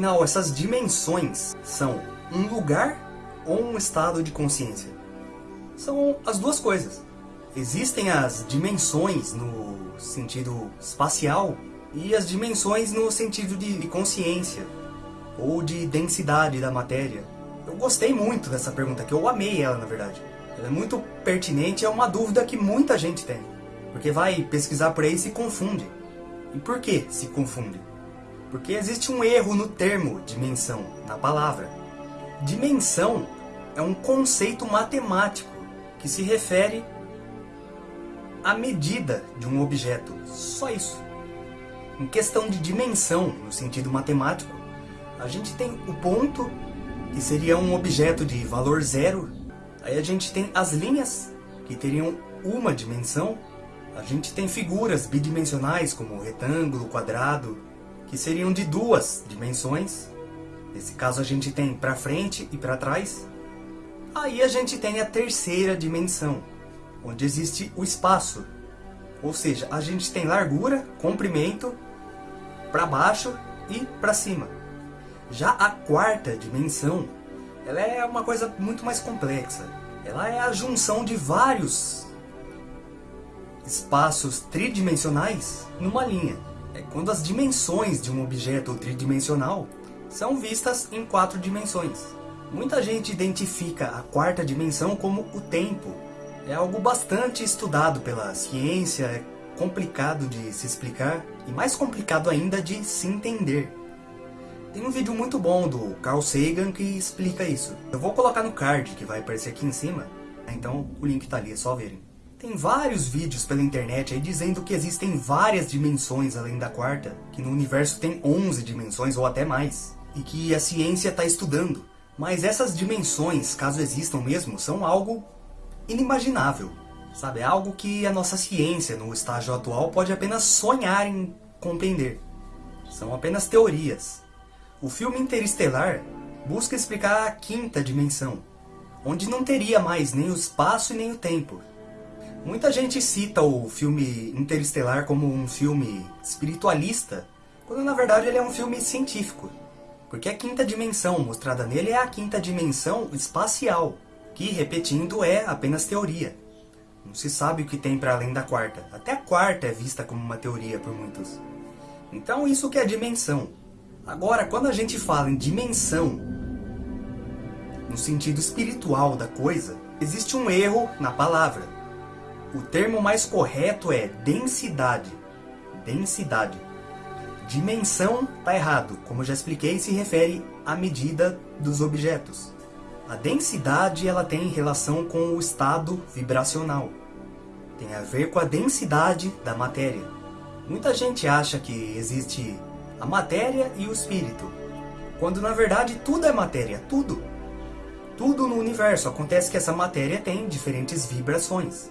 Afinal, essas dimensões são um lugar ou um estado de consciência? São as duas coisas. Existem as dimensões no sentido espacial e as dimensões no sentido de consciência ou de densidade da matéria. Eu gostei muito dessa pergunta, que eu amei ela na verdade. Ela é muito pertinente, é uma dúvida que muita gente tem. Porque vai pesquisar por aí e se confunde. E por que se confunde? Porque existe um erro no termo dimensão, na palavra. Dimensão é um conceito matemático que se refere à medida de um objeto. Só isso. Em questão de dimensão, no sentido matemático, a gente tem o ponto, que seria um objeto de valor zero. Aí a gente tem as linhas, que teriam uma dimensão. A gente tem figuras bidimensionais, como retângulo, quadrado, que seriam de duas dimensões. Nesse caso a gente tem para frente e para trás. Aí a gente tem a terceira dimensão, onde existe o espaço. Ou seja, a gente tem largura, comprimento, para baixo e para cima. Já a quarta dimensão, ela é uma coisa muito mais complexa. Ela é a junção de vários espaços tridimensionais numa linha. É quando as dimensões de um objeto tridimensional são vistas em quatro dimensões. Muita gente identifica a quarta dimensão como o tempo. É algo bastante estudado pela ciência, é complicado de se explicar e mais complicado ainda de se entender. Tem um vídeo muito bom do Carl Sagan que explica isso. Eu vou colocar no card que vai aparecer aqui em cima, então o link tá ali, é só verem. Tem vários vídeos pela internet aí dizendo que existem várias dimensões além da quarta, que no universo tem 11 dimensões ou até mais, e que a ciência está estudando. Mas essas dimensões, caso existam mesmo, são algo inimaginável. Sabe, é algo que a nossa ciência, no estágio atual, pode apenas sonhar em compreender. São apenas teorias. O filme Interestelar busca explicar a quinta dimensão, onde não teria mais nem o espaço e nem o tempo, Muita gente cita o filme Interestelar como um filme espiritualista, quando na verdade ele é um filme científico. Porque a quinta dimensão mostrada nele é a quinta dimensão espacial, que, repetindo, é apenas teoria. Não se sabe o que tem para além da quarta. Até a quarta é vista como uma teoria por muitos. Então isso que é dimensão. Agora, quando a gente fala em dimensão, no sentido espiritual da coisa, existe um erro na palavra. O termo mais correto é densidade. Densidade. Dimensão está errado, como já expliquei, se refere à medida dos objetos. A densidade ela tem relação com o estado vibracional. Tem a ver com a densidade da matéria. Muita gente acha que existe a matéria e o espírito, quando na verdade tudo é matéria, tudo. Tudo no universo acontece que essa matéria tem diferentes vibrações.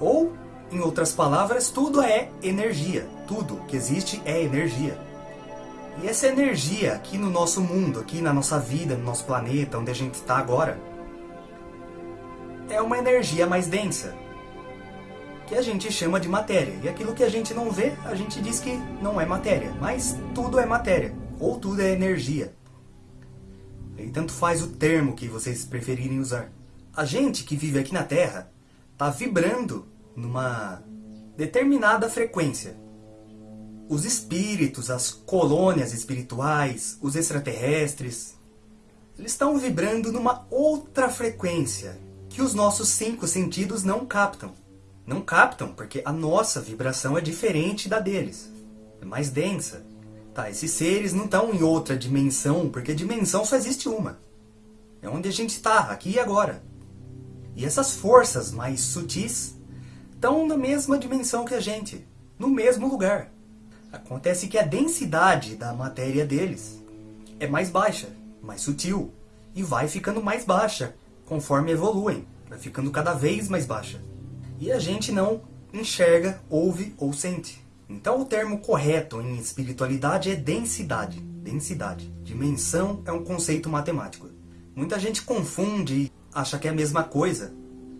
Ou, em outras palavras, tudo é energia. Tudo que existe é energia. E essa energia aqui no nosso mundo, aqui na nossa vida, no nosso planeta, onde a gente está agora, é uma energia mais densa, que a gente chama de matéria. E aquilo que a gente não vê, a gente diz que não é matéria. Mas tudo é matéria, ou tudo é energia. E tanto faz o termo que vocês preferirem usar. A gente que vive aqui na Terra está vibrando numa determinada frequência. Os espíritos, as colônias espirituais, os extraterrestres, eles estão vibrando numa outra frequência que os nossos cinco sentidos não captam. Não captam porque a nossa vibração é diferente da deles. É mais densa. Tá, esses seres não estão em outra dimensão, porque dimensão só existe uma. É onde a gente está, aqui e agora. E essas forças mais sutis estão na mesma dimensão que a gente, no mesmo lugar. Acontece que a densidade da matéria deles é mais baixa, mais sutil, e vai ficando mais baixa conforme evoluem, vai ficando cada vez mais baixa. E a gente não enxerga, ouve ou sente. Então o termo correto em espiritualidade é densidade. Densidade. Dimensão é um conceito matemático. Muita gente confunde acha que é a mesma coisa.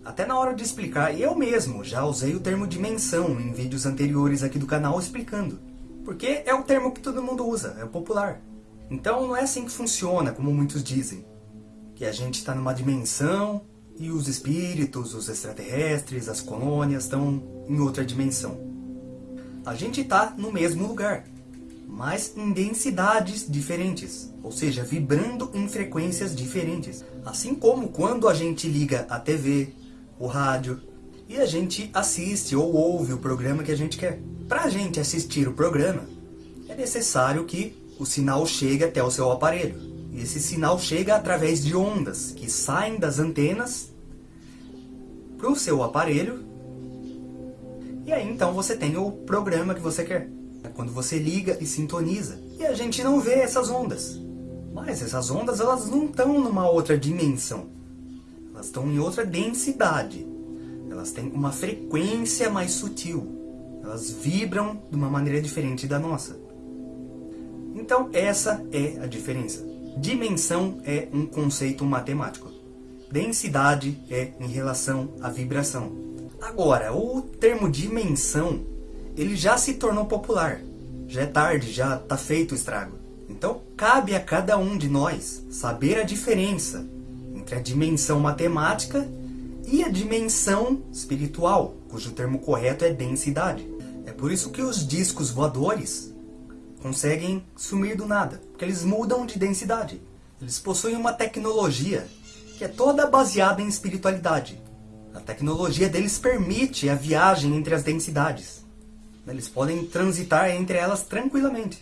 Até na hora de explicar, eu mesmo já usei o termo dimensão em vídeos anteriores aqui do canal explicando. Porque é o termo que todo mundo usa, é o popular. Então não é assim que funciona, como muitos dizem. Que a gente está numa dimensão e os espíritos, os extraterrestres, as colônias estão em outra dimensão. A gente está no mesmo lugar, mas em densidades diferentes, ou seja, vibrando em frequências diferentes. Assim como quando a gente liga a TV, o rádio, e a gente assiste ou ouve o programa que a gente quer. Para a gente assistir o programa, é necessário que o sinal chegue até o seu aparelho. E esse sinal chega através de ondas que saem das antenas para o seu aparelho. E aí então você tem o programa que você quer. É quando você liga e sintoniza. E a gente não vê essas ondas. Mas essas ondas elas não estão numa outra dimensão. Elas estão em outra densidade. Elas têm uma frequência mais sutil. Elas vibram de uma maneira diferente da nossa. Então essa é a diferença. Dimensão é um conceito matemático. Densidade é em relação à vibração. Agora, o termo dimensão, ele já se tornou popular. Já é tarde, já está feito o estrago. Então, cabe a cada um de nós saber a diferença entre a dimensão matemática e a dimensão espiritual, cujo termo correto é densidade. É por isso que os discos voadores conseguem sumir do nada, porque eles mudam de densidade. Eles possuem uma tecnologia que é toda baseada em espiritualidade. A tecnologia deles permite a viagem entre as densidades. Eles podem transitar entre elas tranquilamente.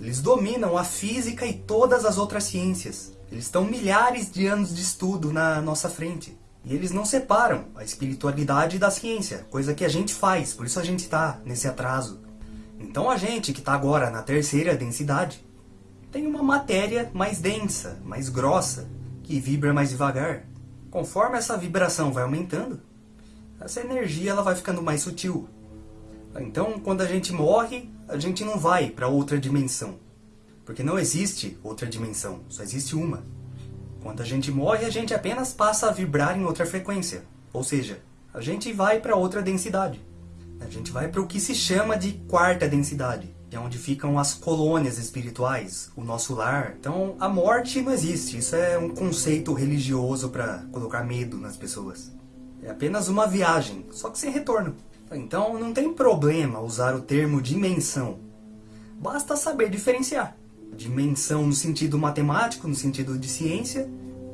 Eles dominam a física e todas as outras ciências. Eles estão milhares de anos de estudo na nossa frente. E eles não separam a espiritualidade da ciência, coisa que a gente faz, por isso a gente está nesse atraso. Então a gente, que está agora na terceira densidade, tem uma matéria mais densa, mais grossa, que vibra mais devagar. Conforme essa vibração vai aumentando, essa energia ela vai ficando mais sutil. Então, quando a gente morre, a gente não vai para outra dimensão. Porque não existe outra dimensão, só existe uma. Quando a gente morre, a gente apenas passa a vibrar em outra frequência. Ou seja, a gente vai para outra densidade. A gente vai para o que se chama de quarta densidade, que é onde ficam as colônias espirituais, o nosso lar. Então, a morte não existe. Isso é um conceito religioso para colocar medo nas pessoas. É apenas uma viagem, só que sem retorno. Então, não tem problema usar o termo dimensão. Basta saber diferenciar dimensão no sentido matemático, no sentido de ciência,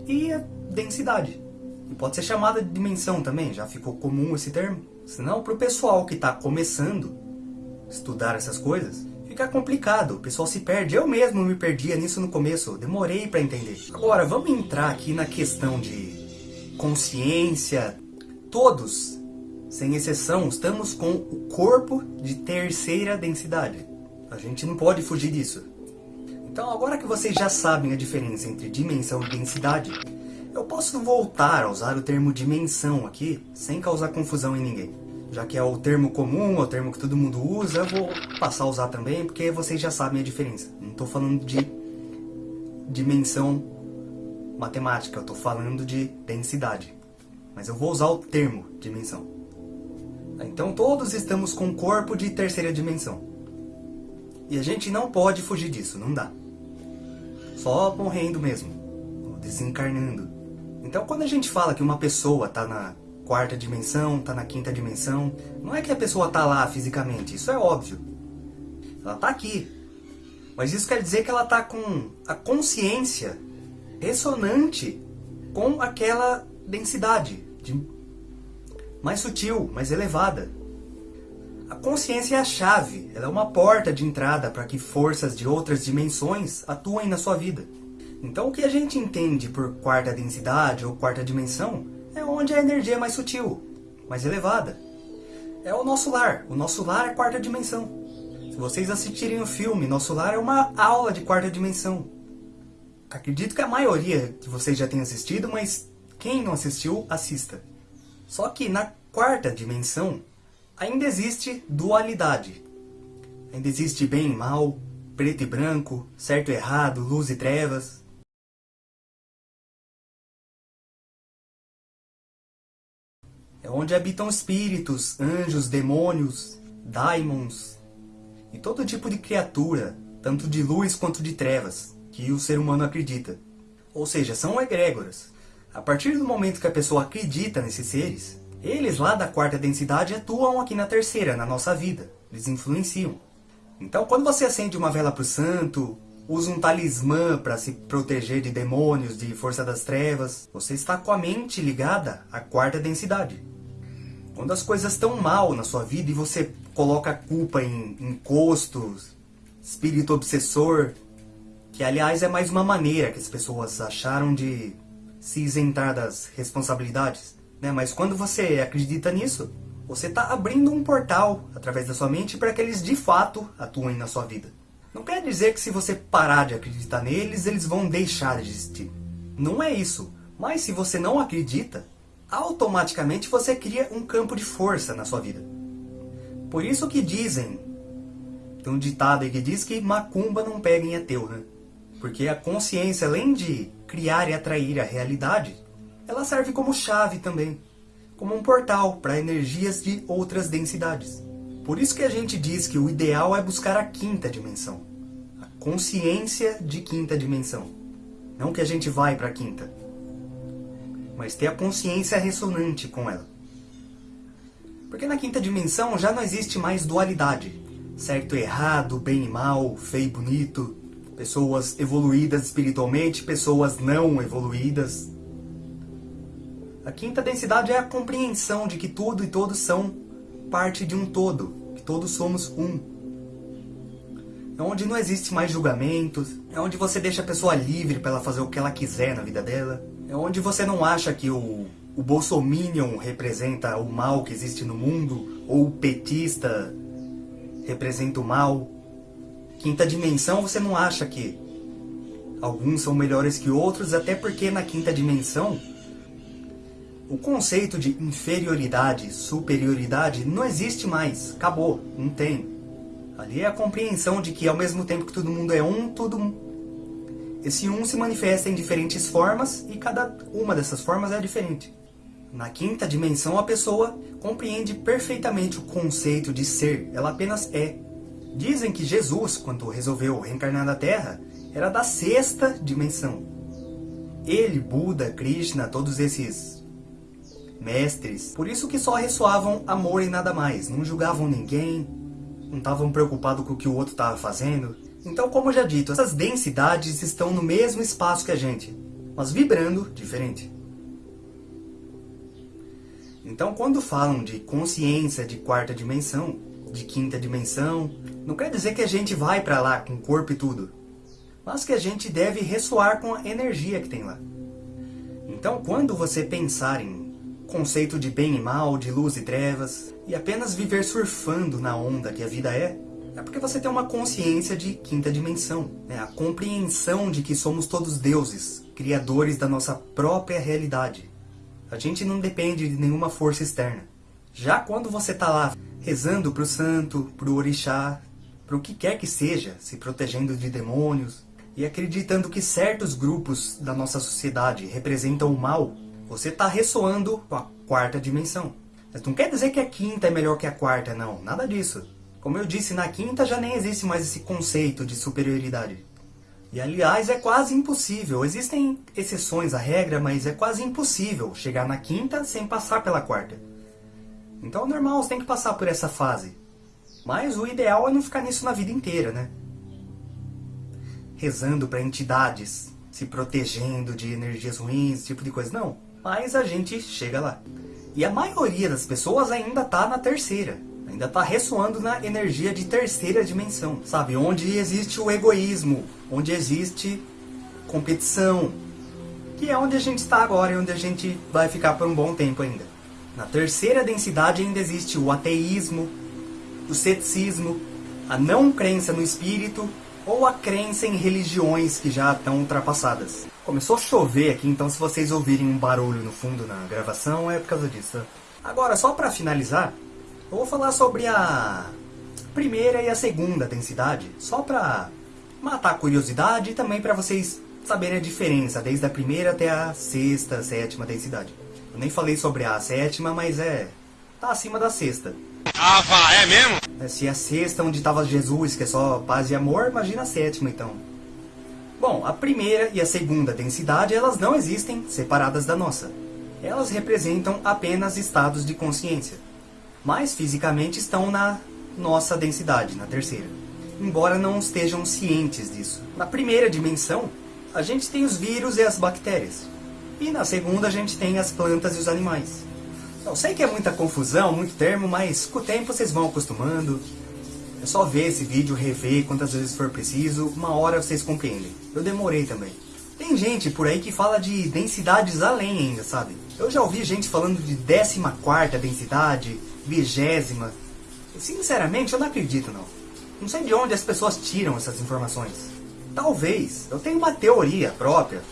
e a densidade. E pode ser chamada de dimensão também, já ficou comum esse termo. Senão, para o pessoal que está começando estudar essas coisas, fica complicado, o pessoal se perde. Eu mesmo me perdia nisso no começo, demorei para entender. Agora, vamos entrar aqui na questão de consciência. Todos, sem exceção, estamos com o corpo de terceira densidade. A gente não pode fugir disso. Então agora que vocês já sabem a diferença entre dimensão e densidade, eu posso voltar a usar o termo dimensão aqui, sem causar confusão em ninguém. Já que é o termo comum, é o termo que todo mundo usa, eu vou passar a usar também, porque vocês já sabem a diferença. Não estou falando de dimensão matemática, eu estou falando de densidade. Mas eu vou usar o termo dimensão. Então todos estamos com corpo de terceira dimensão. E a gente não pode fugir disso, não dá só morrendo mesmo, desencarnando. Então quando a gente fala que uma pessoa está na quarta dimensão, está na quinta dimensão, não é que a pessoa está lá fisicamente, isso é óbvio. Ela está aqui. Mas isso quer dizer que ela está com a consciência ressonante com aquela densidade de mais sutil, mais elevada. A consciência é a chave, ela é uma porta de entrada para que forças de outras dimensões atuem na sua vida. Então o que a gente entende por quarta densidade ou quarta dimensão é onde a energia é mais sutil, mais elevada. É o nosso lar, o nosso lar é quarta dimensão. Se vocês assistirem o filme, Nosso Lar é uma aula de quarta dimensão. Acredito que a maioria de vocês já tenha assistido, mas quem não assistiu, assista. Só que na quarta dimensão, ainda existe dualidade. Ainda existe bem e mal, preto e branco, certo e errado, luz e trevas. É onde habitam espíritos, anjos, demônios, daimons e todo tipo de criatura, tanto de luz quanto de trevas, que o ser humano acredita. Ou seja, são egrégoras. A partir do momento que a pessoa acredita nesses seres, eles lá da quarta densidade atuam aqui na terceira, na nossa vida. Eles influenciam. Então, quando você acende uma vela para o santo, usa um talismã para se proteger de demônios, de força das trevas, você está com a mente ligada à quarta densidade. Quando as coisas estão mal na sua vida e você coloca a culpa em encostos, espírito obsessor, que aliás é mais uma maneira que as pessoas acharam de se isentar das responsabilidades. Né? Mas quando você acredita nisso, você está abrindo um portal através da sua mente para que eles de fato atuem na sua vida. Não quer dizer que se você parar de acreditar neles, eles vão deixar de existir. Não é isso. Mas se você não acredita, automaticamente você cria um campo de força na sua vida. Por isso que dizem, tem um ditado aí que diz que macumba não pega em ateu, né? Porque a consciência, além de criar e atrair a realidade, ela serve como chave também, como um portal para energias de outras densidades. Por isso que a gente diz que o ideal é buscar a quinta dimensão, a consciência de quinta dimensão. Não que a gente vai para a quinta, mas ter a consciência ressonante com ela. Porque na quinta dimensão já não existe mais dualidade, certo e errado, bem e mal, feio e bonito, pessoas evoluídas espiritualmente, pessoas não evoluídas. A quinta densidade é a compreensão de que tudo e todos são parte de um todo, que todos somos um. É onde não existe mais julgamentos, é onde você deixa a pessoa livre para ela fazer o que ela quiser na vida dela, é onde você não acha que o, o bolsominion representa o mal que existe no mundo, ou o petista representa o mal, Quinta dimensão, você não acha que alguns são melhores que outros, até porque na quinta dimensão o conceito de inferioridade, superioridade não existe mais. Acabou, não tem. Ali é a compreensão de que ao mesmo tempo que todo mundo é um, todo esse um se manifesta em diferentes formas e cada uma dessas formas é diferente. Na quinta dimensão, a pessoa compreende perfeitamente o conceito de ser, ela apenas é. Dizem que Jesus, quando resolveu reencarnar na Terra, era da sexta dimensão. Ele, Buda, Krishna, todos esses mestres, por isso que só ressoavam amor e nada mais, não julgavam ninguém, não estavam preocupados com o que o outro estava fazendo. Então, como já dito, essas densidades estão no mesmo espaço que a gente, mas vibrando diferente. Então, quando falam de consciência de quarta dimensão, de quinta dimensão, não quer dizer que a gente vai para lá com corpo e tudo, mas que a gente deve ressoar com a energia que tem lá. Então, quando você pensar em conceito de bem e mal, de luz e trevas, e apenas viver surfando na onda que a vida é, é porque você tem uma consciência de quinta dimensão, né? a compreensão de que somos todos deuses, criadores da nossa própria realidade. A gente não depende de nenhuma força externa. Já quando você está lá rezando para o santo, para o orixá, para o que quer que seja, se protegendo de demônios e acreditando que certos grupos da nossa sociedade representam o mal, você está ressoando com a quarta dimensão. Mas não quer dizer que a quinta é melhor que a quarta, não. Nada disso. Como eu disse, na quinta já nem existe mais esse conceito de superioridade. E aliás, é quase impossível. Existem exceções à regra, mas é quase impossível chegar na quinta sem passar pela quarta. Então é normal, você tem que passar por essa fase. Mas o ideal é não ficar nisso na vida inteira, né? Rezando para entidades, se protegendo de energias ruins, esse tipo de coisa. Não, mas a gente chega lá. E a maioria das pessoas ainda está na terceira. Ainda está ressoando na energia de terceira dimensão, sabe? Onde existe o egoísmo, onde existe competição, que é onde a gente está agora e onde a gente vai ficar por um bom tempo ainda. Na terceira densidade ainda existe o ateísmo, o ceticismo, a não crença no espírito ou a crença em religiões que já estão ultrapassadas. Começou a chover aqui, então se vocês ouvirem um barulho no fundo na gravação é por causa disso. Agora, só para finalizar, eu vou falar sobre a primeira e a segunda densidade, só para matar a curiosidade e também para vocês saberem a diferença, desde a primeira até a sexta, sétima densidade. Eu nem falei sobre a sétima, mas é... tá acima da sexta. Ah, vá, é mesmo? É, se a sexta onde estava Jesus, que é só paz e amor, imagina a sétima então. Bom, a primeira e a segunda densidade, elas não existem separadas da nossa. Elas representam apenas estados de consciência, mas fisicamente estão na nossa densidade, na terceira, embora não estejam cientes disso. Na primeira dimensão, a gente tem os vírus e as bactérias, e na segunda a gente tem as plantas e os animais. Eu sei que é muita confusão, muito termo, mas com o tempo vocês vão acostumando, é só ver esse vídeo, rever quantas vezes for preciso, uma hora vocês compreendem. Eu demorei também. Tem gente por aí que fala de densidades além ainda, sabe? Eu já ouvi gente falando de 14 densidade, vigésima. Sinceramente, eu não acredito não. Não sei de onde as pessoas tiram essas informações. Talvez, eu tenho uma teoria própria,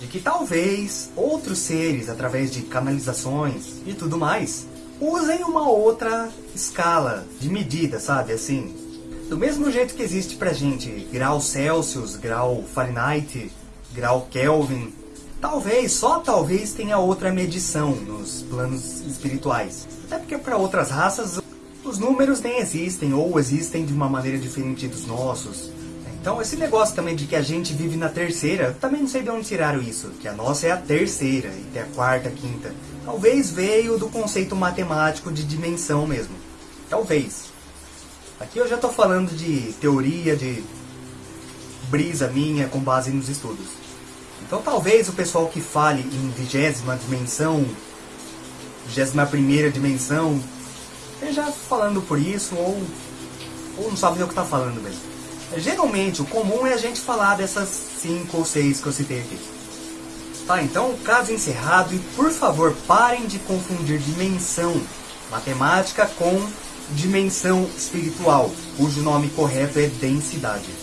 de que talvez outros seres, através de canalizações e tudo mais, usem uma outra escala de medida, sabe? Assim, do mesmo jeito que existe pra gente grau Celsius, grau Fahrenheit, grau Kelvin, talvez, só talvez tenha outra medição nos planos espirituais. Até porque para outras raças os números nem existem ou existem de uma maneira diferente dos nossos. Então esse negócio também de que a gente vive na terceira, também não sei de onde tiraram isso, que a nossa é a terceira e tem a quarta, a quinta. Talvez veio do conceito matemático de dimensão mesmo. Talvez. Aqui eu já estou falando de teoria, de brisa minha com base nos estudos. Então talvez o pessoal que fale em vigésima dimensão, vigésima primeira dimensão, esteja falando por isso ou, ou não sabe o que está falando mesmo. Geralmente, o comum é a gente falar dessas cinco ou seis que eu citei aqui. Tá, então, caso encerrado, e por favor, parem de confundir dimensão matemática com dimensão espiritual, cujo nome correto é densidade.